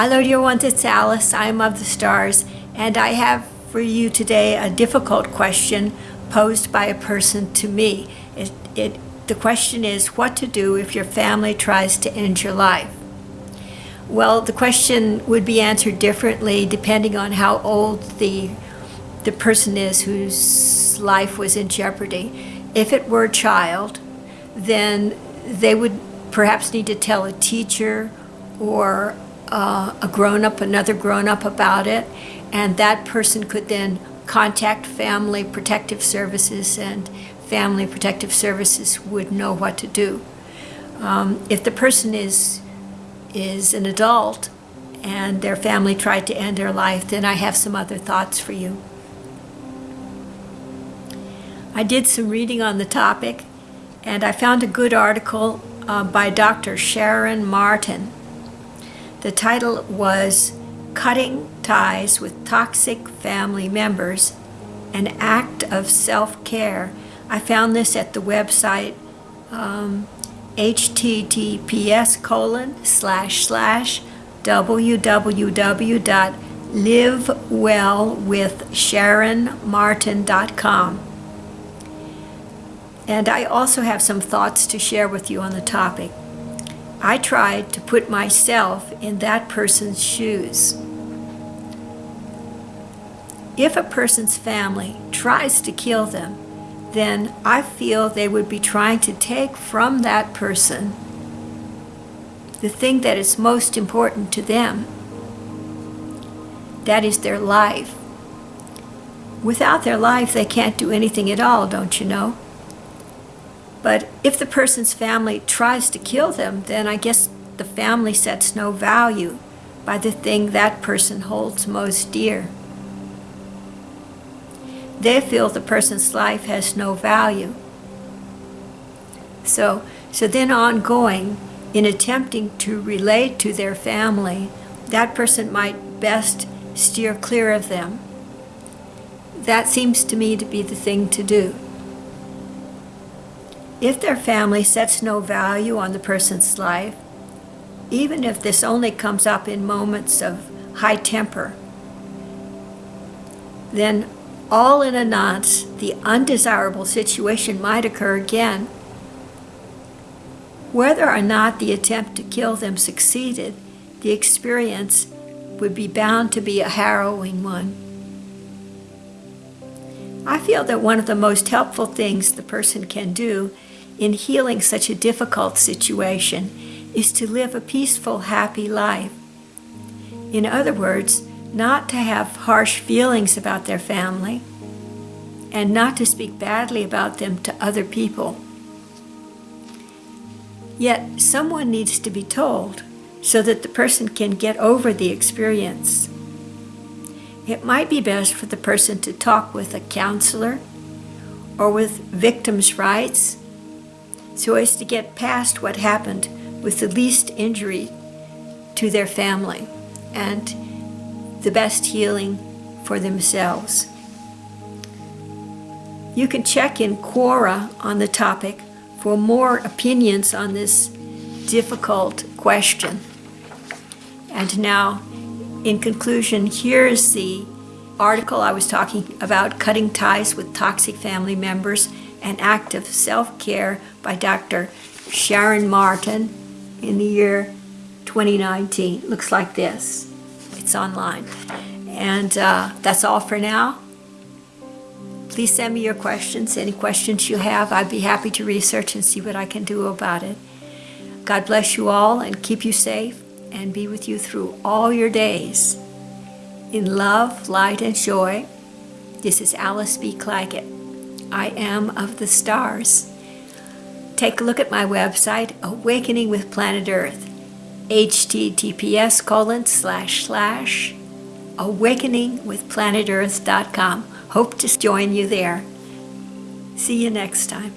Hello dear ones, it's Alice. I'm of the stars and I have for you today a difficult question posed by a person to me. It, it, the question is what to do if your family tries to end your life. Well, the question would be answered differently depending on how old the, the person is whose life was in jeopardy. If it were a child, then they would perhaps need to tell a teacher or uh, a grown-up, another grown-up about it, and that person could then contact Family Protective Services and Family Protective Services would know what to do. Um, if the person is, is an adult and their family tried to end their life, then I have some other thoughts for you. I did some reading on the topic and I found a good article uh, by Dr. Sharon Martin the title was Cutting Ties with Toxic Family Members, an Act of Self-Care. I found this at the website um, https colon slash slash www.livewellwithsharonmartin.com. And I also have some thoughts to share with you on the topic. I tried to put myself in that person's shoes. If a person's family tries to kill them, then I feel they would be trying to take from that person the thing that is most important to them. That is their life. Without their life, they can't do anything at all, don't you know? But if the person's family tries to kill them, then I guess the family sets no value by the thing that person holds most dear. They feel the person's life has no value. So, so then ongoing, in attempting to relate to their family, that person might best steer clear of them. That seems to me to be the thing to do. If their family sets no value on the person's life, even if this only comes up in moments of high temper, then all in a nonce, the undesirable situation might occur again. Whether or not the attempt to kill them succeeded, the experience would be bound to be a harrowing one. I feel that one of the most helpful things the person can do in healing such a difficult situation is to live a peaceful, happy life. In other words, not to have harsh feelings about their family and not to speak badly about them to other people. Yet someone needs to be told so that the person can get over the experience. It might be best for the person to talk with a counselor or with victims' rights so as to get past what happened with the least injury to their family and the best healing for themselves. You can check in Quora on the topic for more opinions on this difficult question. And now, in conclusion, here's the article I was talking about, Cutting Ties with Toxic Family Members, an Act of Self-Care by Dr. Sharon Martin in the year 2019. Looks like this. It's online. And uh, that's all for now. Please send me your questions. Any questions you have, I'd be happy to research and see what I can do about it. God bless you all and keep you safe and be with you through all your days. In love, light, and joy, this is Alice B. Clagett. I am of the stars. Take a look at my website, Awakening with Planet Earth, https colon slash slash awakeningwithplanetearth.com. Hope to join you there. See you next time.